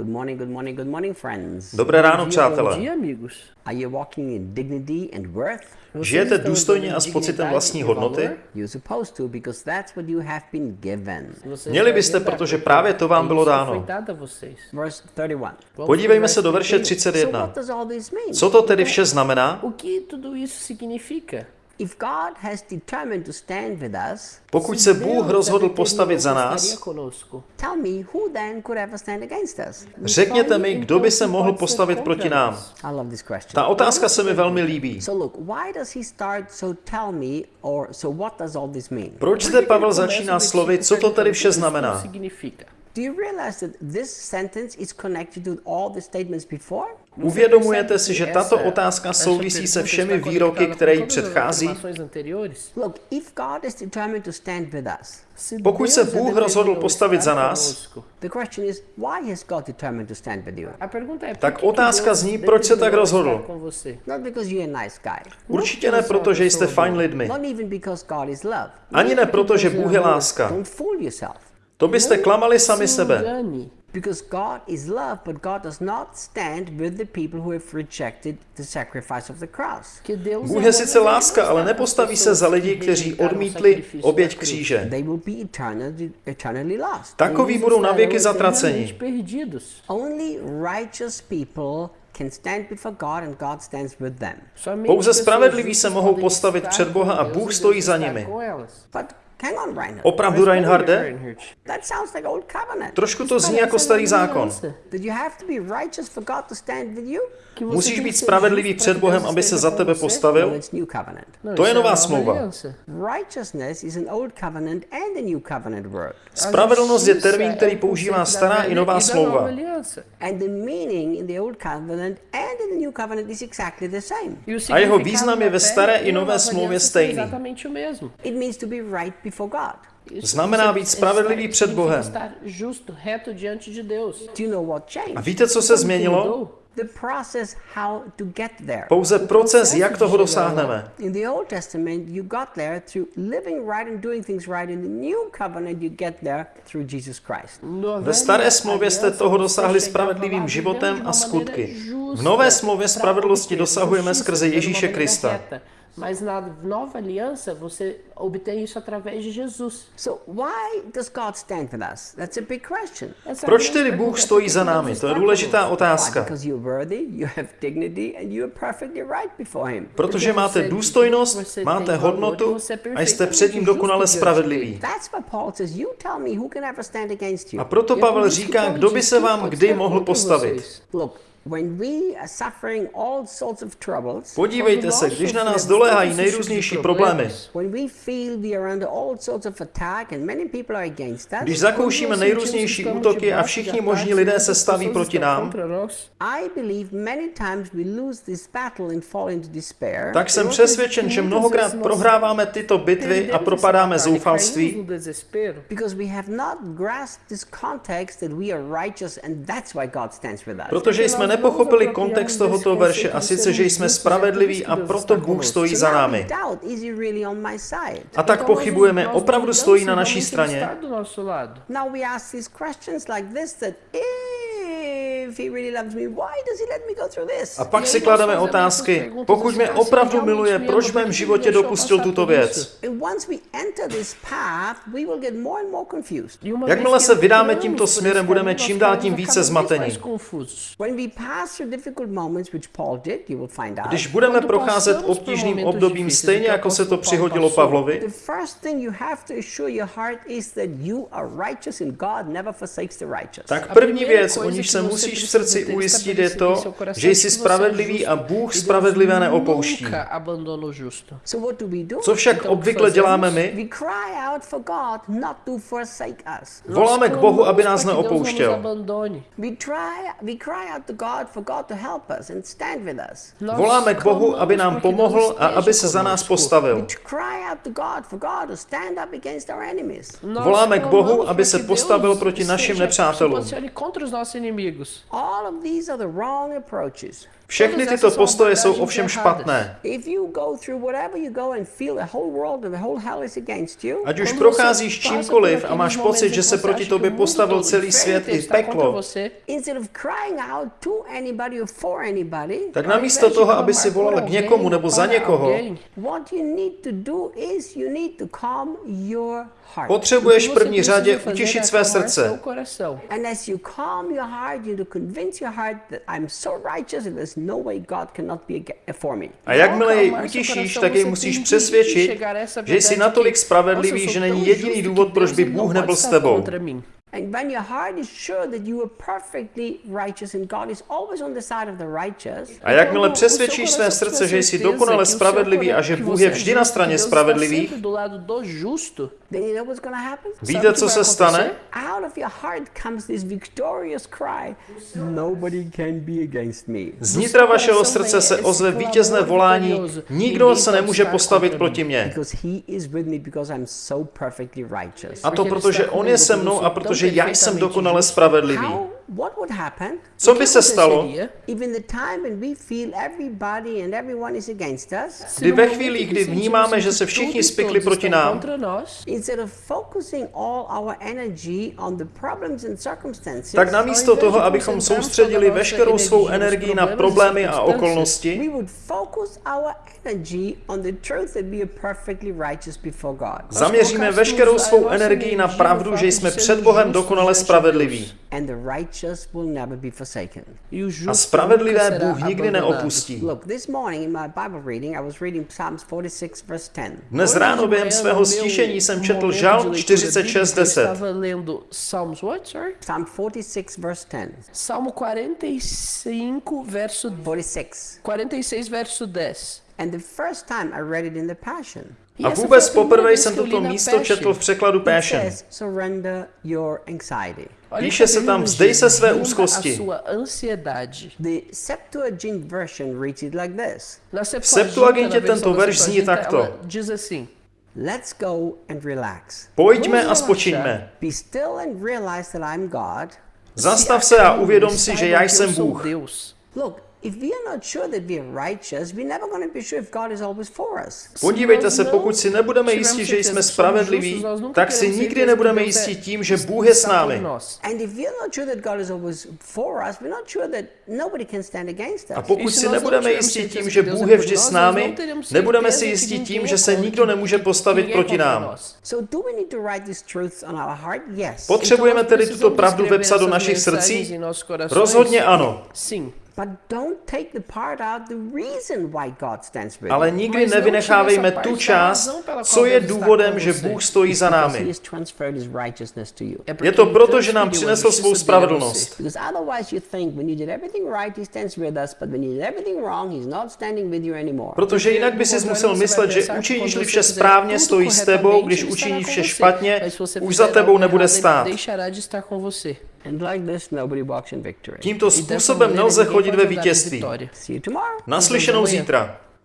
Good morning, good morning, good morning, friends. Dobré ráno, přátelé. Žijete důstojně a s pocitem vlastní hodnoty? Měli byste, protože právě to vám bylo dáno. Foi dado a vocês. Verse 31. Vamos Podívejme se do verše verso 31. So 31. what does all this mean? Co to tedy vše znamená? O que tudo isso significa? If God has determined to stand with us, Pokud se Bůh rozhodl postavit za nás, conosco. tell me who then could ever stand against us? řekněte mi, kdo by se mohl postavit proti nám. Ta otázka se mi velmi líbí. So look, why does he start so tell me or so what does all this mean? Proč zde Pavel začíná slovy, co to tedy vše znamená? Do you realize that this sentence is connected to all the statements before? Uvědomujete si, že tato otázka souvisí se všemi výroky, které jí předchází? Look, if God is determined to stand with us, Pokud se Bůh rozhodl postavit za nás, the question is, why has God determined to stand with you? A pergunta é, por Tak otázka zní, proč se tak rozhodl? estar com você? Not because you're a nice guy. určitě ne proto, že jste fajn lidmi. Not even because God is love. Ani ne proto, že Bůh je láska. To byste klamali sami Se sebe. Because God is love, but God does not stand with the people who have rejected the sacrifice of the cross. Bůh je sice láska, ale nepostaví se za lidi, kteří odmítli oběť kříže. Takoví budou na věky estarão zatraceni. Only righteous people can stand before God and God stands with them. Pouze spravedliví se mohou postavit před Boha a Bůh stojí za nimi. But. Opravdu, Reinharde? Reinhard. That sounds like old covenant. Trošku to zní jako starý zákon. That you have to be righteous for God to stand with you? Que você Musíš být spravedlivý před Bohem, aby se za tebe? No, postavil. it's new covenant. Não, To je nová smlouva. aliança. Righteousness is an old covenant and a new covenant word. Spravedlnost je termín, který používá stará i nová smlouva. nova aliança. And the meaning in the old covenant and in the new covenant is exactly the same. O A jeho význam je ve staré i nové smlouvě stejný. Znamená být spravedlivý před Bohem. A changed? víte, co se změnilo? Mudou? The process how to get there. Pouze proces, jak toho dosáhneme. In the Old Testament, you got there through living right and doing things right. In the New Covenant, you get there through Jesus Christ. No Ve staré smlouvě jste toho dosáhli spravedlivým životem a skutky. V nové smlouvě pra spravedlnosti dosahujeme skrze Ježíše Krista. Mas na nova aliança, você obtém isso através de Jesus. So, why does God stand with us? That's a big question. Essa é a Proč tedy Bůh stojí za námi? To je důležitá otázka. Because you're worthy, you have dignity, and you are perfectly right before Him. Protože máte důstojnost, máte hodnotu a jste před ním dokonale spravedliví. That's why Paul says, You tell me who can ever stand against you. A proto E é Pavel říká, kdo by se vám kdy mohl postavit. Vocês. Look, when we are suffering all sorts of troubles, Podívejte se, když na nás doléhají nejrůznější problémy, when we feel we are under all sorts of attack and many people are against us, když zakoušíme nejrůznější útoky a všichni možní lidé se staví proti nám, I believe many times we lose this battle and fall into despair. tak jsem přesvědčen, že mnohokrát prohráváme tyto bitvy a propadáme zoufalství, Because we have not grasped this context that we are righteous and that's why God stands with us. protože jsme nepochopili kontext tohoto verše a sice, že jsme spravedliví a proto Bůh stojí za námi. A tak pochybujeme, opravdu stojí na naší straně. A pak si klademe otázky, pokud mě opravdu miluje, proč v mém životě dopustil tuto věc? And once we enter this path, we will get more and more confused. Jakmile se vydáme tímto směrem, budeme čím dál tím více zmatení. When we pass through difficult moments, which Paul did, you will find out. Když budeme procházet obtížným obdobím stejně jako se to přihodilo Pavlovi, The first thing you have to assure your heart is that you are righteous and God never forsakes the righteous. tak první věc, o níž se musíš v srdci ujistit, je to, že jsi spravedlivý a Bůh spravedlivé neopouští. Co však obvykle děláme my? Voláme k Bohu, aby nás neopouštěl. We try we cry out to God for God to help us and stand with us. Voláme k Bohu, aby nám pomohl a aby se za nás We postavil. cry out to God for God to stand up against our enemies. Voláme k Bohu, aby se postavil proti našim nepřátelům. Contra os nossos inimigos. All of these are the wrong approaches. Všechny tyto postoje jsou ovšem špatné. If you go through whatever you go and feel the whole world and the whole hell is against you, Ať už procházíš čímkoliv a máš pocit, že se proti tobě postavil celý svět i peklo, instead of crying out to anybody or for anybody, tak namísto toho, aby si volal k někomu nebo za někoho, what you need to do is you need to calm your heart. potřebuješ v první řadě utěšit své srdce. Convince your heart that I'm so righteous and there's no way God cannot be for me. A jakmile jej utěšíš, tak jej musíš přesvědčit, že jsi natolik spravedlivý, že není jediný důvod, proč by Bůh nebyl s tebou. And when your heart is sure that you are perfectly righteous and God is always on the side of the righteous, A jakmile přesvědčíš své srdce, že jsi dokonale spravedlivý a že Bůh je vždy na straně spravedlivých, víte, co se stane? Out of your heart comes this victorious cry, nobody can be against me. Z nitra vašeho srdce se ozve vítězné volání, nikdo se nemůže postavit proti mně. Because he is with me because I'm so perfectly righteous. A to protože on je se mnou a protože já jsem dokonale spravedlivý. How, what would happen Co by se stalo, if in the time when we feel everybody and everyone is against us, kdy ve chvíli, kdy vnímáme, že se všichni spikli proti nám, instead of focusing all our energy on the problems and circumstances, tak namísto toho, abychom soustředili veškerou svou energii na problémy a okolnosti, we would focus our energy on the truth that we are perfectly righteous before God. zaměříme veškerou svou energii na pravdu, že jsme před Bohem dokonale spravedliví. And the righteous will never be forsaken. A spravedlivé Bůh nikdy neopustí. Look, this morning in my Bible reading, I was reading Psalms 46, verse 10. Dnes ráno během svého stišení jsem četl Žalm 46.10. Psalm 46, verse 10. Salmo 45, verso 46. 46, verso 10. And the first time I read it in the Passion, A vůbec poprvé jsem toto místo četl v překladu Passion. Píše se tam, vzdej se své úzkosti. A sua ansiedade. The Septuagint version reads it like this. Na Septuagintě tento verš zní takto. Let's go and relax. Pojďme a spočiňme. Be still and realize that I'm God. Zastav se a uvědom si, že já jsem Bůh. Look, if we are not sure that we are righteous, we're never going to be sure if God is always for us. Podívejte se, pokud si nebudeme jistí, že jsme spravedliví, tak si nikdy nebudeme jistí tím, že Bůh je s námi. And if we're not sure that God is always for us, we're not sure that nobody can stand against A pokud si nebudeme jistí tím, že Bůh je vždy s námi, nebudeme si jistí tím, že se nikdo nemůže postavit proti nám. So do we need to write these truths on our heart? Yes. Potřebujeme tedy tuto pravdu vepsat do našich srdcí? Rozhodně ano. Sim. But don't take the part out the reason why God stands with Ale nikdy nevynechávejme tu část, co je důvodem, že Bůh stojí za námi. Je to proto, že nám přinesl svou spravedlnost. Because otherwise you think when you did everything right, he stands with us, but when you did everything wrong, he's not standing with you anymore. Protože jinak by si musel myslet, že učiníš-li vše správně, stojí s tebou, když učiníš vše špatně, už za tebou nebude stát. Deixará de estar com você. And like this, nobody walks in victory. Tímto způsobem nelze chodit ve vítězství. Naslyšenou zítra.